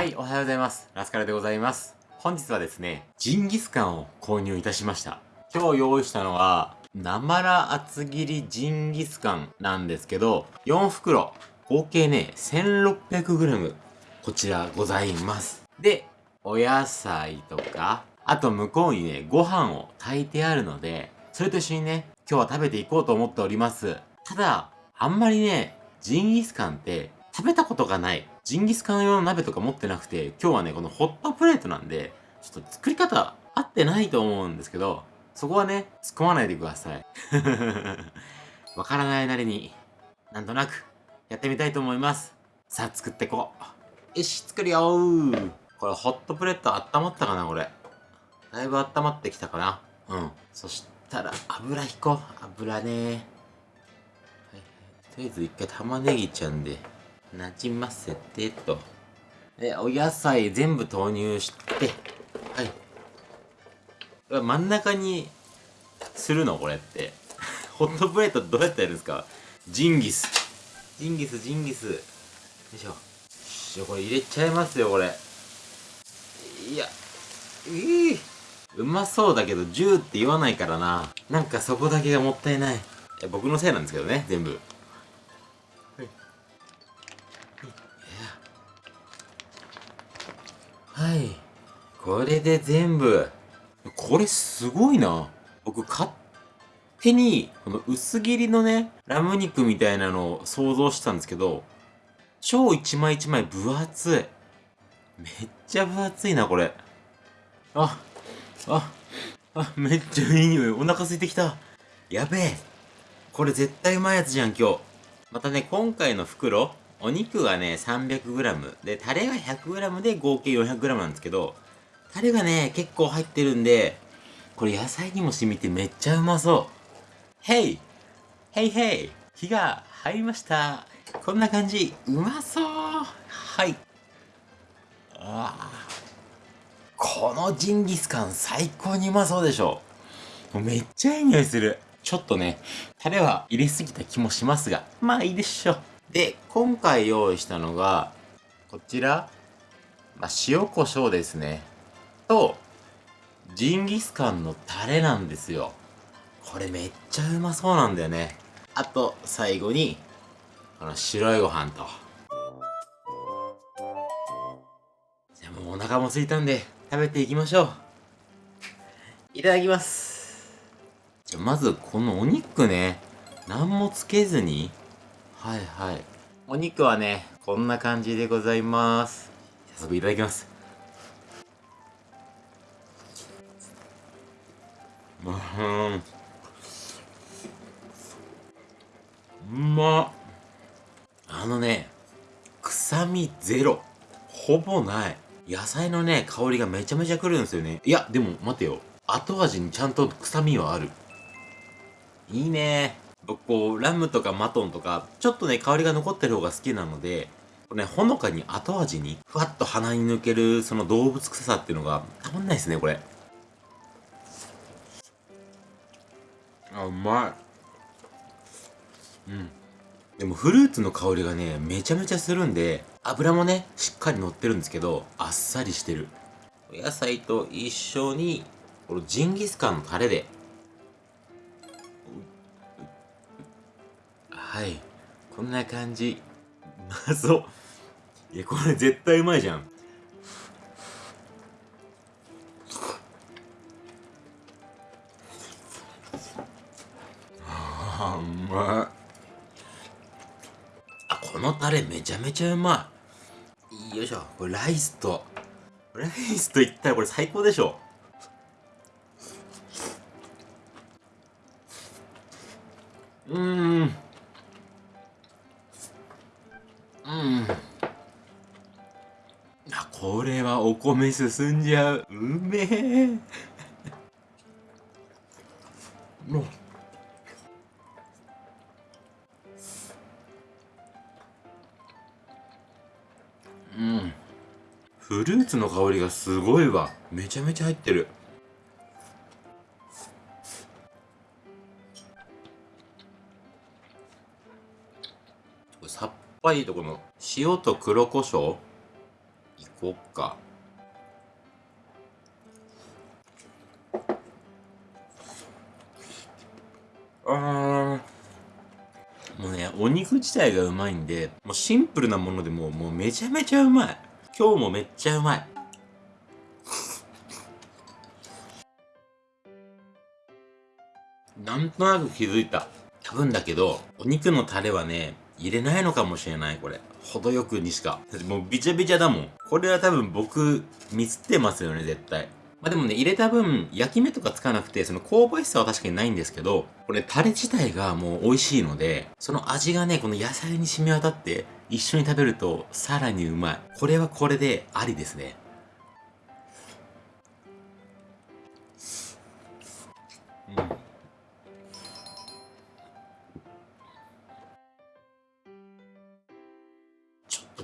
はい、おはようございます。ラスカルでございます。本日はですね、ジンギスカンを購入いたしました。今日用意したのは、生ら厚切りジンギスカンなんですけど、4袋、合計ね、1600g、こちらございます。で、お野菜とか、あと向こうにね、ご飯を炊いてあるので、それと一緒にね、今日は食べていこうと思っております。ただ、あんまりね、ジンギスカンって食べたことがない。ジンギスカン用の鍋とか持ってなくて、今日はね、このホットプレートなんで、ちょっと作り方合ってないと思うんですけど、そこはね、突っ込まないでください。わからないなりに、なんとなく、やってみたいと思います。さあ、作ってこう。よし、作るよー。これ、ホットプレート温まったかな、これ。だいぶ温まってきたかな。うん。そしたら、油引こう。油ねはい、とりあえず一回玉ねぎちゃんで、なじませてと。で、お野菜全部投入して、はい。真ん中にするのこれって。ホットプレートどうやってやるんですか？ジンギス。ジンギス、ジンギス。よいしょ。よしこれ入れちゃいますよ、これ。いや、いいうまそうだけど、10って言わないからな。なんかそこだけがもったいない。僕のせいなんですけどね、全部。はい。これで全部。これすごいな。僕勝手に、この薄切りのね、ラム肉みたいなのを想像してたんですけど、超一枚一枚分厚い。めっちゃ分厚いな、これ。あ、あ、あ、めっちゃいい匂い。お腹空いてきた。やべえ。これ絶対うまいやつじゃん、今日。またね、今回の袋、お肉がね、300g。で、タレが 100g で合計 400g なんですけど、タレがね、結構入ってるんで、これ野菜にも染みてめっちゃうまそう。ヘイヘイヘイ火が入りました。こんな感じ。うまそうはい。あこのジンギスカン最高にうまそうでしょ。めっちゃいい匂いする。ちょっとね、タレは入れすぎた気もしますが、まあいいでしょう。で、今回用意したのが、こちら、まあ、塩コショウですね。と、ジンギスカンのタレなんですよ。これめっちゃうまそうなんだよね。あと、最後に、この白いご飯と。じゃあもうお腹も空いたんで、食べていきましょう。いただきます。じゃあまずこのお肉ね、何もつけずに、はいはい。お肉はね、こんな感じでございます。早速いただきます。うん。うまあのね、臭みゼロ。ほぼない。野菜のね、香りがめちゃめちゃくるんですよね。いや、でも待てよ。後味にちゃんと臭みはある。いいねこう、ラムとかマトンとか、ちょっとね、香りが残ってる方が好きなので、これね、ほのかに後味に、ふわっと鼻に抜ける、その動物臭さっていうのが、たまんないですね、これ。あ、うまい。うん。でもフルーツの香りがね、めちゃめちゃするんで、油もね、しっかり乗ってるんですけど、あっさりしてる。お野菜と一緒に、このジンギスカンのタレではい。こんな感じ。まそういやこれ絶対うまいじゃん。あうまい。あこのタレめちゃめちゃうまい。よいしょ。これライスと。ライスといったらこれ最高でしょ。ううん。これはお米進んじゃう。うめえ。もううん。フルーツの香りがすごいわ。めちゃめちゃ入ってる。さっぱりとこの塩と黒胡椒？イこっか。あーもうね、お肉自体がうまいんで、もうシンプルなものでももうめちゃめちゃうまい。今日もめっちゃうまい。なんとなく気づいた。多分だけど、お肉のタレはね、入れないのかもしれない、これ。程よくにしか。だってもうビチャビチャだもん。これは多分僕、ミスってますよね、絶対。まあでもね、入れた分、焼き目とかつかなくて、その香ばしさは確かにないんですけど、これタレ自体がもう美味しいので、その味がね、この野菜に染み渡って、一緒に食べるとさらにうまい。これはこれでありですね。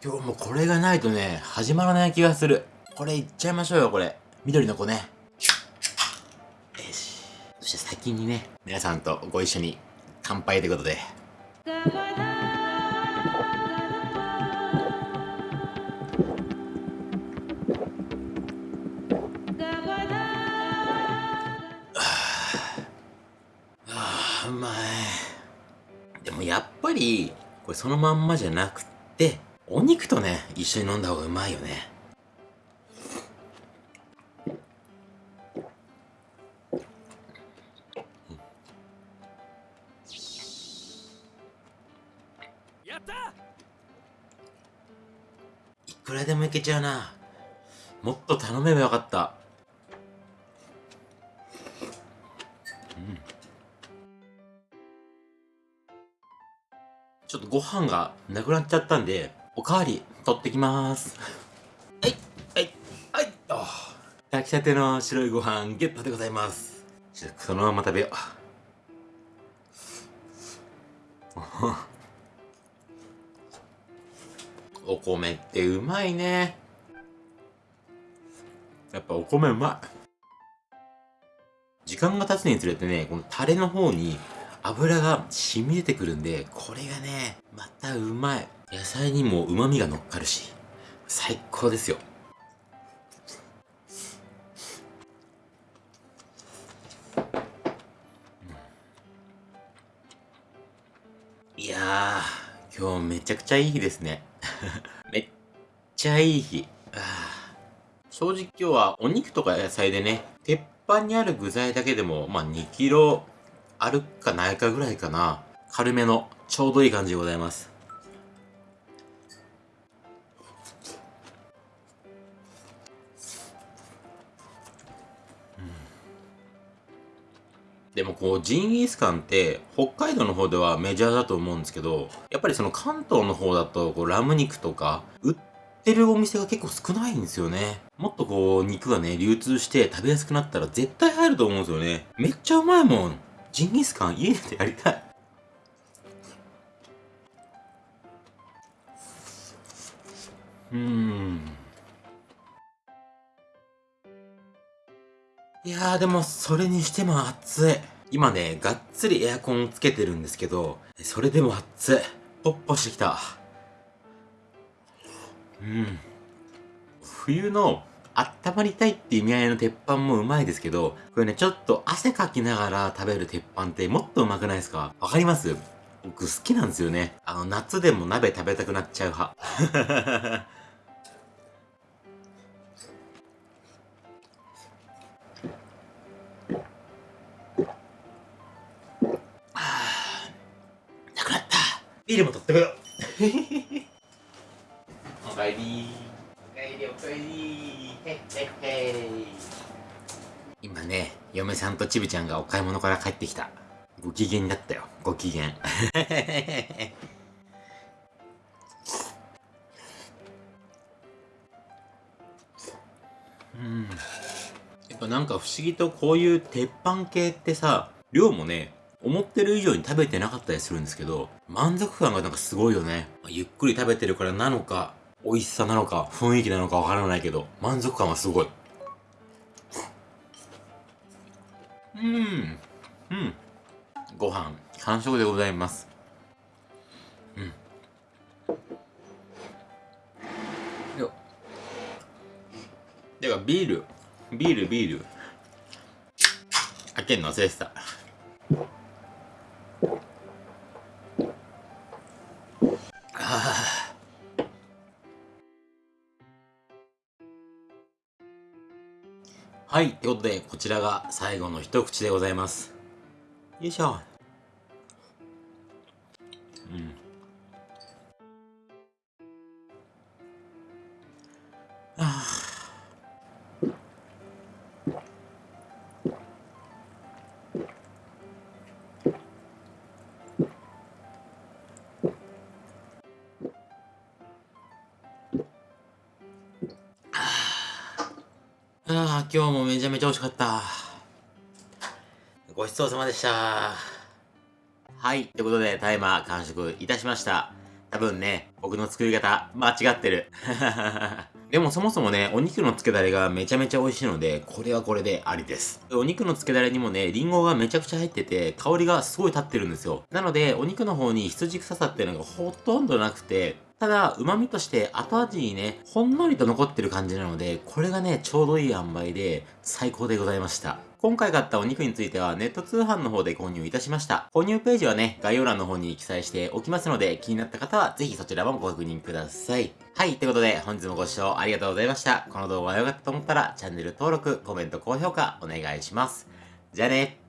今日もこれがないとね、始まらない気がする。これいっちゃいましょうよ、これ。緑の子ね。よし。そして先にね、皆さんとご一緒に乾杯ということで。あーうまい。でもやっぱり、これそのまんまじゃなくて、お肉とね、一緒に飲んだ方がうまいよね。やったいくらでもいけちゃうな。もっと頼めばよかった。うん。ちょっとご飯がなくなっちゃったんで、おかわり取ってきまーす。はい、はい、はい、あ炊きたての白いご飯ゲットでございます。ちょっとそのまま食べよう。お米ってうまいね。やっぱお米うまい。時間が経つにつれてね、このタレの方に油が染み出てくるんで、これがね、またうまい。野菜にも旨味が乗っかるし、最高ですよ。いやー、今日めちゃくちゃいい日ですね。めっちゃいい日。正直今日はお肉とか野菜でね、鉄板にある具材だけでも、まあ2キロあるかないかぐらいかな。軽めの、ちょうどいい感じでございます。でもこうジンギスカンって北海道の方ではメジャーだと思うんですけどやっぱりその関東の方だとこうラム肉とか売ってるお店が結構少ないんですよねもっとこう肉がね流通して食べやすくなったら絶対入ると思うんですよねめっちゃうまいもんジンギスカン家でやりたいうんいやーでもそれにしても暑い。今ね、がっつりエアコンつけてるんですけど、それでも暑い。ポッポしてきた。うん。冬の温まりたいって意味合いの鉄板もうまいですけど、これね、ちょっと汗かきながら食べる鉄板ってもっとうまくないですか？わかります？僕好きなんですよね。あの、夏でも鍋食べたくなっちゃう派。なくなったビールも取ってこよう ね嫁さんとちびちゃんがお買い物から帰ってきたご機嫌だったよご機嫌 うんやっぱなんか不思議とこういう鉄板系ってさ量もね思ってる以上に食べてなかったりするんですけど、満足感がなんかすごいよね。ゆっくり食べてるからなのか、美味しさなのか、雰囲気なのかわからないけど、満足感はすごい。うん。うん。ご飯、完食でございます。うん。よあ、ビール。ビール、ビール。開けんの忘れてた。ということで、こちらが最後の一口でございます。よいしょ。うん。ああー、今日もめちゃめちゃ美味しかった。ごちそうさまでした。はい。ということで、タイマー完食いたしました。多分ね、僕の作り方、間違ってる。でもそもそもね、お肉の漬けだれがめちゃめちゃ美味しいので、これはこれでありです。お肉の漬けだれにもね、リンゴがめちゃくちゃ入ってて、香りがすごい立ってるんですよ。なので、お肉の方に羊臭さっていうのがほとんどなくて、ただ、旨味として後味にね、ほんのりと残ってる感じなので、これがね、ちょうどいい塩梅で、最高でございました。今回買ったお肉についてはネット通販の方で購入いたしました。購入ページはね、概要欄の方に記載しておきますので、気になった方はぜひそちらもご確認ください。はい、ということで本日もご視聴ありがとうございました。この動画が良かったと思ったらチャンネル登録、コメント、高評価お願いします。じゃあね。